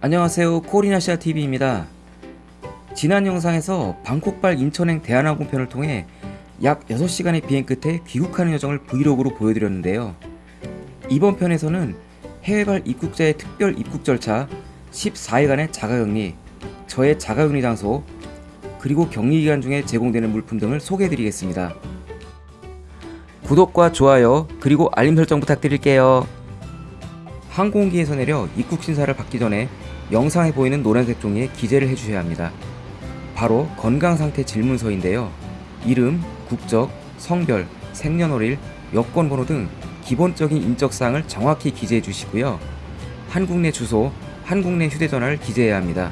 안녕하세요. 코리나시아TV입니다. 지난 영상에서 방콕발 인천행 대한항공편을 통해 약 6시간의 비행 끝에 귀국하는 여정을 브이로그로 보여드렸는데요. 이번 편에서는 해외발 입국자의 특별 입국 절차 14일간의 자가격리 저의 자가격리 장소 그리고 격리기간 중에 제공되는 물품 등을 소개해드리겠습니다. 구독과 좋아요 그리고 알림 설정 부탁드릴게요. 항공기에서 내려 입국 심사를 받기 전에 영상에 보이는 노란색 종이에 기재를 해주셔야 합니다. 바로 건강상태 질문서인데요. 이름, 국적, 성별, 생년월일, 여권번호 등 기본적인 인적사항을 정확히 기재해 주시고요. 한국 내 주소, 한국 내 휴대전화를 기재해야 합니다.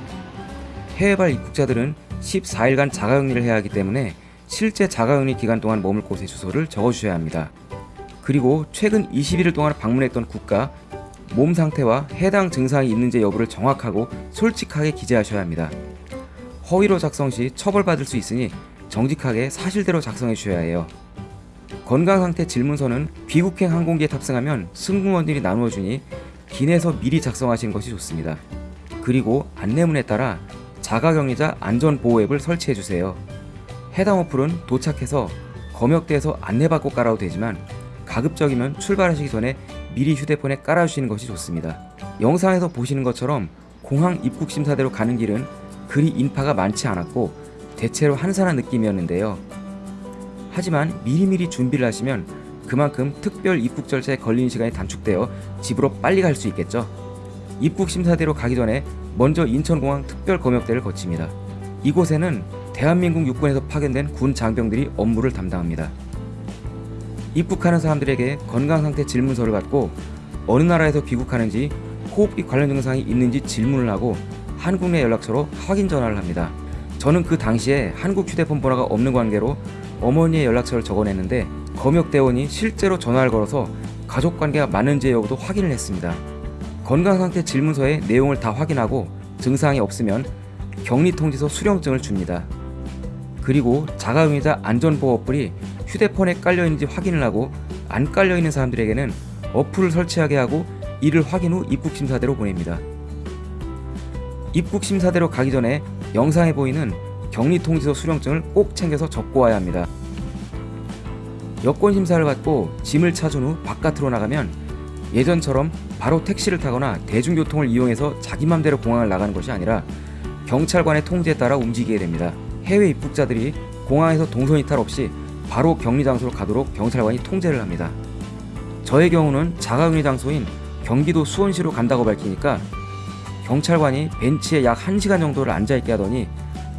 해외발 입국자들은 14일간 자가격리를 해야 하기 때문에 실제 자가격리 기간 동안 머물 곳의 주소를 적어주셔야 합니다. 그리고 최근 21일 동안 방문했던 국가, 몸 상태와 해당 증상이 있는지 여부를 정확하고 솔직하게 기재하셔야 합니다. 허위로 작성 시 처벌받을 수 있으니 정직하게 사실대로 작성해 주셔야 해요. 건강상태 질문서는 귀국행 항공기에 탑승하면 승무원들이 나누어 주니 기내서 미리 작성하시는 것이 좋습니다. 그리고 안내문에 따라 자가격리자 안전보호 앱을 설치해 주세요. 해당 어플은 도착해서 검역대에서 안내받고 깔아도 되지만 가급적이면 출발하시기 전에 미리 휴대폰에 깔아주시는 것이 좋습니다. 영상에서 보시는 것처럼 공항 입국 심사대로 가는 길은 그리 인파가 많지 않았고 대체로 한산한 느낌이었는데요. 하지만 미리미리 준비를 하시면 그만큼 특별 입국 절차에 걸리는 시간이 단축되어 집으로 빨리 갈 수 있겠죠. 입국 심사대로 가기 전에 먼저 인천공항 특별검역대를 거칩니다. 이곳에는 대한민국 육군에서 파견된 군 장병들이 업무를 담당합니다. 입국하는 사람들에게 건강상태 질문서를 받고 어느 나라에서 귀국하는지 호흡기 관련 증상이 있는지 질문을 하고 한국 내 연락처로 확인 전화를 합니다. 저는 그 당시에 한국 휴대폰 번호가 없는 관계로 어머니의 연락처를 적어냈는데 검역대원이 실제로 전화를 걸어서 가족관계가 맞는지 여부도 확인을 했습니다. 건강상태 질문서의 내용을 다 확인하고 증상이 없으면 격리통지서 수령증을 줍니다. 그리고 자가용의자 안전보호 어플이 휴대폰에 깔려있는지 확인을 하고 안 깔려있는 사람들에게는 어플을 설치하게 하고 이를 확인 후 입국심사대로 보냅니다. 입국심사대로 가기 전에 영상에 보이는 격리통지서 수령증을 꼭 챙겨서 접고 와야 합니다. 여권심사를 받고 짐을 찾은 후 바깥으로 나가면 예전처럼 바로 택시를 타거나 대중교통을 이용해서 자기 맘대로 공항을 나가는 것이 아니라 경찰관의 통제에 따라 움직이게 됩니다. 해외 입국자들이 공항에서 동선 이탈 없이 바로 격리 장소로 가도록 경찰관이 통제를 합니다. 저의 경우는 자가격리 장소인 경기도 수원시로 간다고 밝히니까 경찰관이 벤치에 약 1시간 정도를 앉아있게 하더니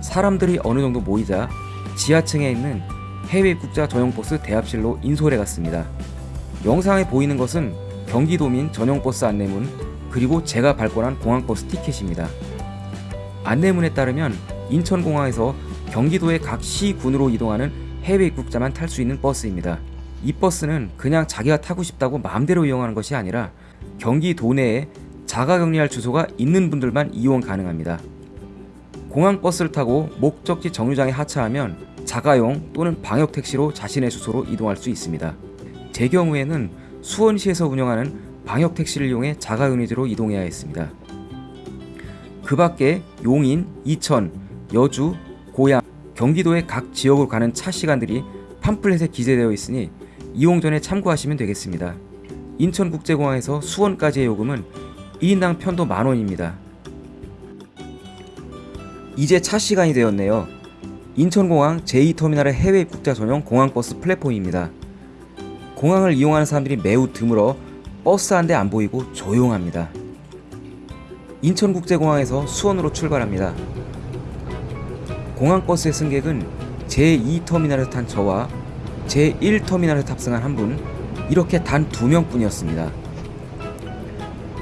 사람들이 어느 정도 모이자 지하층에 있는 해외 입국자 전용 버스 대합실로 인솔해 갔습니다. 영상에 보이는 것은 경기도민 전용 버스 안내문 그리고 제가 발권한 공항버스 티켓입니다. 안내문에 따르면 인천공항에서 경기도의 각 시군으로 이동하는 해외 입국자만 탈 수 있는 버스입니다. 이 버스는 그냥 자기가 타고 싶다고 마음대로 이용하는 것이 아니라 경기 도 내에 자가격리할 주소가 있는 분들만 이용 가능합니다. 공항버스를 타고 목적지 정류장에 하차하면 자가용 또는 방역택시로 자신의 주소로 이동할 수 있습니다. 제 경우에는 수원시에서 운영하는 방역택시를 이용해 자가격리지로 이동해야 했습니다. 그 밖에 용인, 이천, 여주, 고양, 경기도의 각 지역으로 가는 차 시간들이 팜플렛에 기재되어 있으니 이용 전에 참고하시면 되겠습니다. 인천국제공항에서 수원까지의 요금은 1인당 편도 만원입니다. 이제 차 시간이 되었네요. 인천공항 제2터미널의 해외 입국자 전용 공항버스 플랫폼입니다. 공항을 이용하는 사람들이 매우 드물어 버스 한 대 안 보이고 조용합니다. 인천국제공항에서 수원으로 출발합니다. 공항버스의 승객은 제2터미널에서 탄 저와 제1터미널에 탑승한 한 분, 이렇게 단 두 명뿐이었습니다.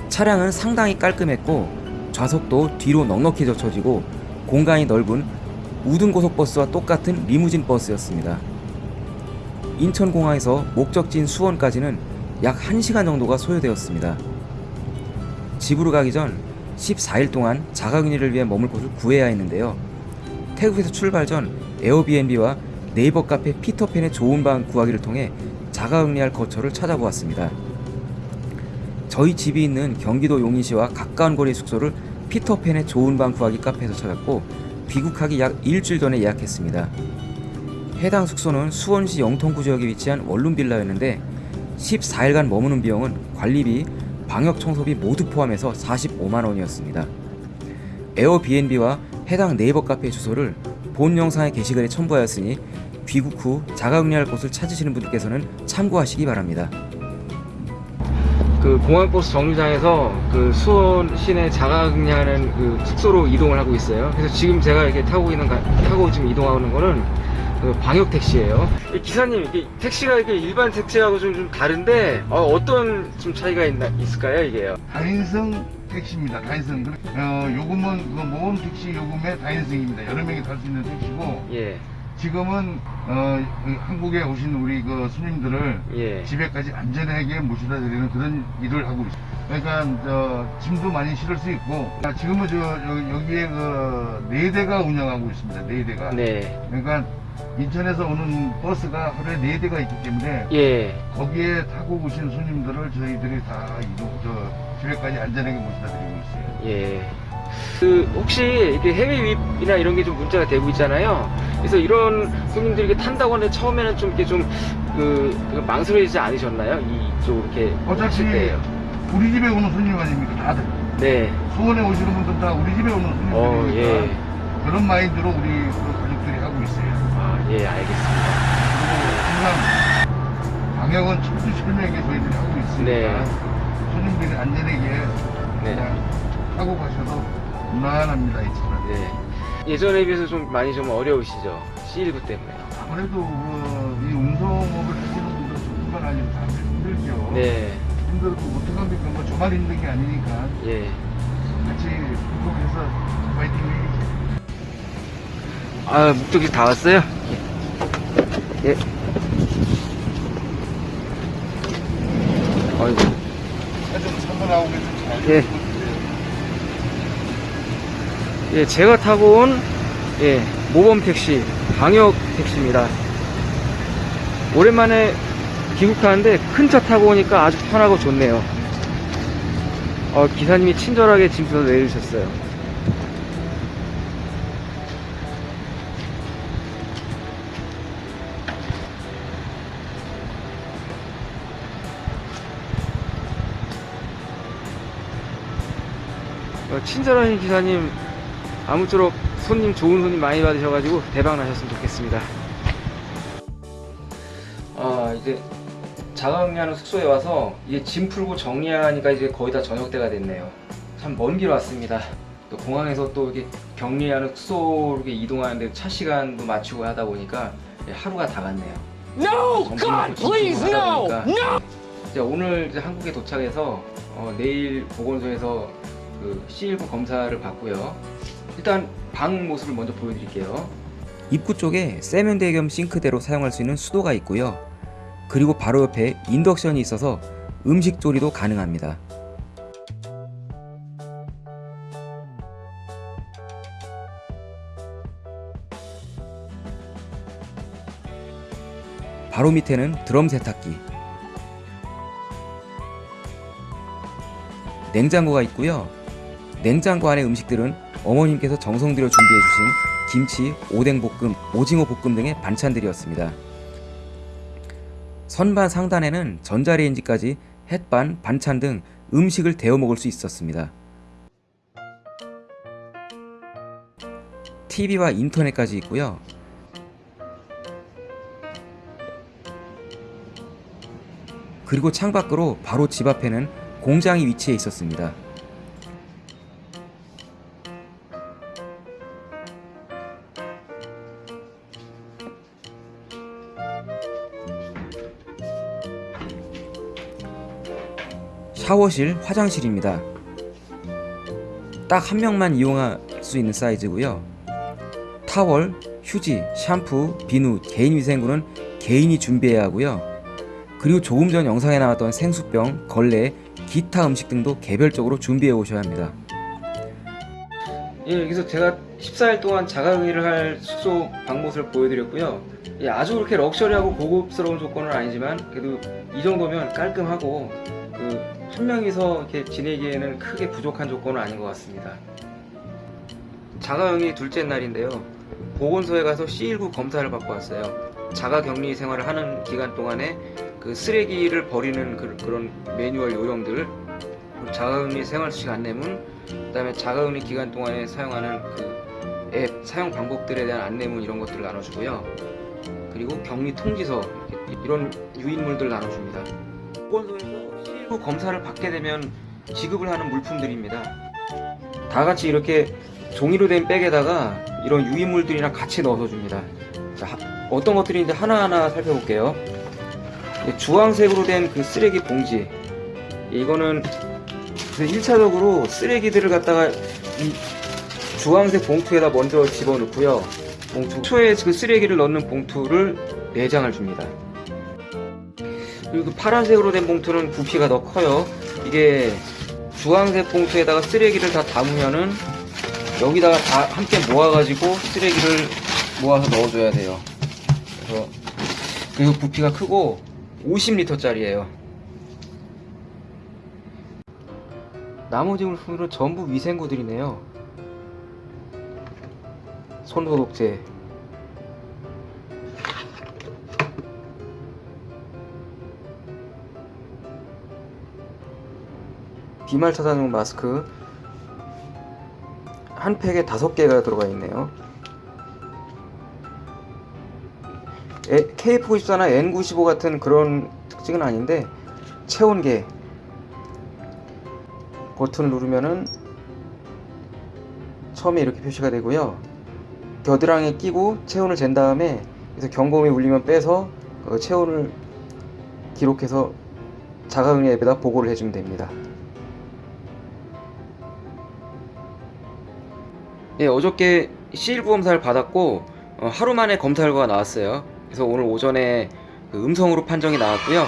차량은 상당히 깔끔했고 좌석도 뒤로 넉넉히 젖혀지고 공간이 넓은 우등고속버스와 똑같은 리무진 버스였습니다. 인천공항에서 목적지인 수원까지는 약 1시간 정도가 소요되었습니다. 집으로 가기 전 14일 동안 자가격리를 위해 머물 곳을 구해야 했는데요. 태국에서 출발 전 에어비앤비와 네이버 카페 피터팬의 좋은 방 구하기를 통해 자가격리할 거처를 찾아보았습니다. 저희 집이 있는 경기도 용인시와 가까운 거리의 숙소를 피터팬의 좋은 방 구하기 카페에서 찾았고 귀국하기 약 일주일 전에 예약했습니다. 해당 숙소는 수원시 영통구 지역에 위치한 원룸 빌라였는데 14일간 머무는 비용은 관리비, 방역 청소비 모두 포함해서 45만 원이었습니다. 에어비앤비와 해당 네이버 카페 주소를 본 영상의 게시글에 첨부하였으니 귀국 후 자가 격리할 곳을 찾으시는 분들께서는 참고하시기 바랍니다. 그 공항버스 정류장에서 그 수원 시내 자가격리하는 그 숙소로 이동을 하고 있어요. 그래서 지금 제가 이렇게 타고 있는 가- 타고 지금 이동하는 거는 그 방역 택시예요. 이 기사님 이게 택시가 이게 일반 택시하고 좀, 좀 다른데 어, 떤 좀 차이가 있나 있을까요 이게요? 다인성 택시입니다. 다인성. 어, 요금은 그 모험 택시 요금의 다인성입니다. 여러 명이 탈 수 있는 택시고 예, 지금은 어, 그 한국에 오신 우리 그 손님들을 예, 집에까지 안전하게 모셔다 드리는 그런 일을 하고 있습니다. 그러니까 저 짐도 많이 실을 수 있고 아, 지금은 저 여- 여기에 그 네 대가 운영하고 있습니다. 네 대가. 네, 그러니까 인천에서 오는 버스가 하루에 네 대가 있기 때문에 예, 거기에 타고 오신 손님들을 저희들이 다 이동, 저, 집에까지 안전하게 모셔다 드리고 있어요. 예. 그 혹시 이렇게 해외 유입이나 이런 게 좀 문제가 되고 있잖아요. 그래서 이런 손님들이 이렇게 탄다고 하는데 처음에는 좀 이렇게 좀그 그 망설이지 않으셨나요? 이쪽 이렇게 어차피 때요. 우리 집에 오는 손님 아닙니까? 다들. 네. 수원에 오시는 분들 다 우리 집에 오는 손님들이니까 어, 예. 그런 마인드로 우리 그 가족들이 하고 있어요. 아, 예, 알겠습니다. 그리고 항상 방역은 철두철미하게 저희들이 하고 있으니까 네. 손님들이 안전하게 네. 그냥 타고 가셔도 무난합니다, 이 차는. 네. 예전에 비해서 좀 많이 좀 어려우시죠? C19 때문에. 아무래도 그, 이 운송업을 하시는 분들 뿐만 아니라 다 힘들죠. 네. 힘들어도 어떡합니까? 뭐 저만 힘든 게 아니니까 예. 같이 행복해서 파이팅 해야죠. 아, 목적지 다 왔어요? 예. 예. 아이고. 좀 차고 나오게 좀잘 예. 예, 제가 타고 온 예, 모범 택시, 방역 택시입니다. 오랜만에 귀국하는데 큰 차 타고 오니까 아주 편하고 좋네요. 어, 기사님이 친절하게 짐부터 내주셨어요. 친절하신 기사님 아무쪼록 손님 좋은 손님 많이 받으셔가지고 대박 나셨으면 좋겠습니다. 아 이제 자가격리하는 숙소에 와서 이제 짐 풀고 정리하니까 이제 거의 다 저녁 때가 됐네요. 참 먼 길 왔습니다. 또 공항에서 또 이렇게 격리하는 숙소로 이동하는데 차 시간도 맞추고 하다 보니까 하루가 다 갔네요. No! God, please, no! No! 이제 오늘 이제 한국에 도착해서 어, 내일 보건소에서 그 C19 검사를 받고요. 일단 방 모습을 먼저 보여드릴게요. 입구 쪽에 세면대 겸 싱크대로 사용할 수 있는 수도가 있고요. 그리고 바로 옆에 인덕션이 있어서 음식 조리도 가능합니다. 바로 밑에는 드럼 세탁기, 냉장고가 있고요. 냉장고 안의 음식들은 어머님께서 정성 들여 준비해 주신 김치, 오뎅볶음, 오징어 볶음 등의 반찬들이었습니다. 선반 상단에는 전자레인지까지 햇반, 반찬 등 음식을 데워 먹을 수 있었습니다. TV와 인터넷까지 있고요. 그리고 창밖으로 바로 집 앞에는 공장이 위치해 있었습니다. 샤워실, 화장실입니다. 딱 한 명만 이용할 수 있는 사이즈고요. 타월, 휴지, 샴푸, 비누, 개인 위생구는 개인이 준비해야 하고요. 그리고 조금 전 영상에 나왔던 생수병, 걸레, 기타 음식 등도 개별적으로 준비해 오셔야 합니다. 예, 여기서 제가 14일 동안 자가격리를 할 숙소 방 모습을 보여드렸고요. 예, 아주 그렇게 럭셔리하고 고급스러운 조건은 아니지만 그래도 이 정도면 깔끔하고 그천 명이서 이렇게 지내기에는 크게 부족한 조건은 아닌 것 같습니다. 자가격리 둘째 날인데요. 보건소에 가서 C19 검사를 받고 왔어요. 자가격리 생활을 하는 기간 동안에 그 쓰레기를 버리는 그, 런 매뉴얼 요령들, 자가격리 생활수칙 안내문, 그 다음에 자가격리 기간 동안에 사용하는 그 앱 사용 방법들에 대한 안내문 이런 것들을 나눠주고요. 그리고 격리 통지서 이런 유인물들 나눠줍니다. 보건소에서 C19 검사를 받게 되면 지급을 하는 물품들입니다. 다 같이 이렇게 종이로 된 백에다가 이런 유인물들이랑 같이 넣어서 줍니다. 자, 하- 어떤 것들인지 하나하나 살펴볼게요. 이 주황색으로 된 그 쓰레기 봉지. 이거는 1차적으로 쓰레기들을 갖다가 이 주황색 봉투에다 먼저 집어넣고요. 봉투 초에 그 쓰레기를 넣는 봉투를 4장을 줍니다. 그리고 그 파란색으로 된 봉투는 부피가 더 커요. 이게 주황색 봉투에다가 쓰레기를 다 담으면은 여기다가 다 함께 모아가지고 쓰레기를 모아서 넣어줘야 돼요. 그래서 그리고 부피가 크고 50리터 짜리예요. 나머지 물품들은 전부 위생구들이네요. 손소독제, 비말 차단용 마스크 한 팩에 다섯 개가 들어가 있네요. KF94나 N95 같은 그런 특징은 아닌데 체온계 버튼을 누르면은 처음에 이렇게 표시가 되고요. 겨드랑이에 끼고 체온을 잰 다음에 그래서 경고음이 울리면 빼서 그 체온을 기록해서 자가응리 앱에다 보고를 해주면 됩니다. 예, 어저께 C19 검사를 받았고 어, 하루 만에 검사 결과가 나왔어요. 그래서 오늘 오전에 그 음성으로 판정이 나왔고요.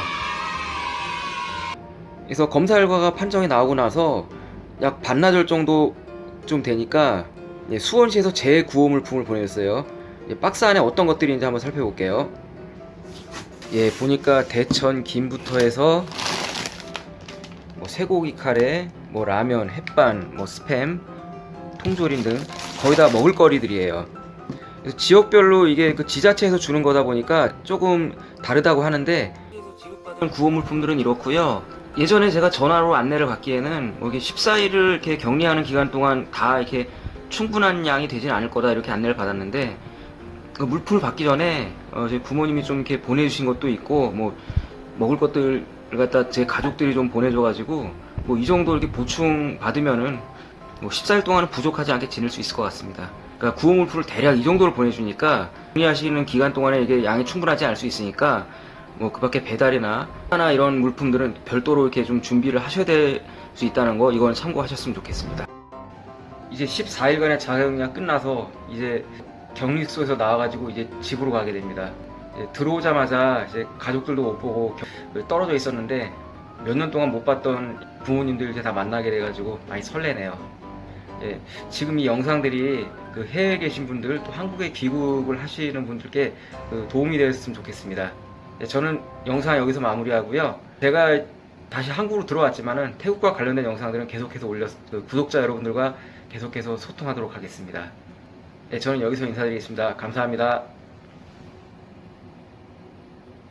그래서 검사 결과가 판정이 나오고 나서 약 반나절 정도 좀 되니까 예, 수원시에서 재구호 물품을 보내줬어요. 예, 박스 안에 어떤 것들이 있는지 한번 살펴볼게요. 예, 보니까 대천 김부터 해서 뭐 쇠고기 카레, 뭐 라면, 햇반, 뭐 스팸, 통조림 등 거의 다 먹을거리들이에요. 지역별로 이게 그 지자체에서 주는 거다 보니까 조금 다르다고 하는데 구호 물품들은 이렇고요. 예전에 제가 전화로 안내를 받기에는 뭐 이게 14일을 이렇게 격리하는 기간 동안 다 이렇게 충분한 양이 되진 않을 거다 이렇게 안내를 받았는데 그 물품을 받기 전에 어, 저희 부모님이 좀 이렇게 보내주신 것도 있고 뭐 먹을 것들을 갖다 제 가족들이 좀 보내줘가지고 뭐 이 정도 이렇게 보충 받으면은 뭐 14일 동안은 부족하지 않게 지낼 수 있을 것 같습니다. 그러니까 구호물품을 대략 이 정도를 보내주니까 격리하시는 기간 동안에 이게 양이 충분하지 않을 수 있으니까 뭐 그 밖에 배달이나 하나 이런 물품들은 별도로 이렇게 좀 준비를 하셔야 될 수 있다는 거 이건 참고하셨으면 좋겠습니다. 이제 14일간의 자가격리가 끝나서 이제 격리소에서 나와가지고 이제 집으로 가게 됩니다. 이제 들어오자마자 이제 가족들도 못 보고 겨- 떨어져 있었는데 몇 년 동안 못 봤던 부모님들 이제 다 만나게 돼가지고 많이 설레네요. 예, 지금 이 영상들이 그 해외에 계신 분들 또 한국에 귀국을 하시는 분들께 그 도움이 되었으면 좋겠습니다. 예, 저는 영상 여기서 마무리하고요. 제가 다시 한국으로 들어왔지만은 태국과 관련된 영상들은 계속해서 올려 그 구독자 여러분들과 계속해서 소통하도록 하겠습니다. 예, 저는 여기서 인사드리겠습니다. 감사합니다.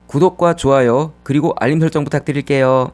구독과 좋아요 그리고 알림 설정 부탁드릴게요.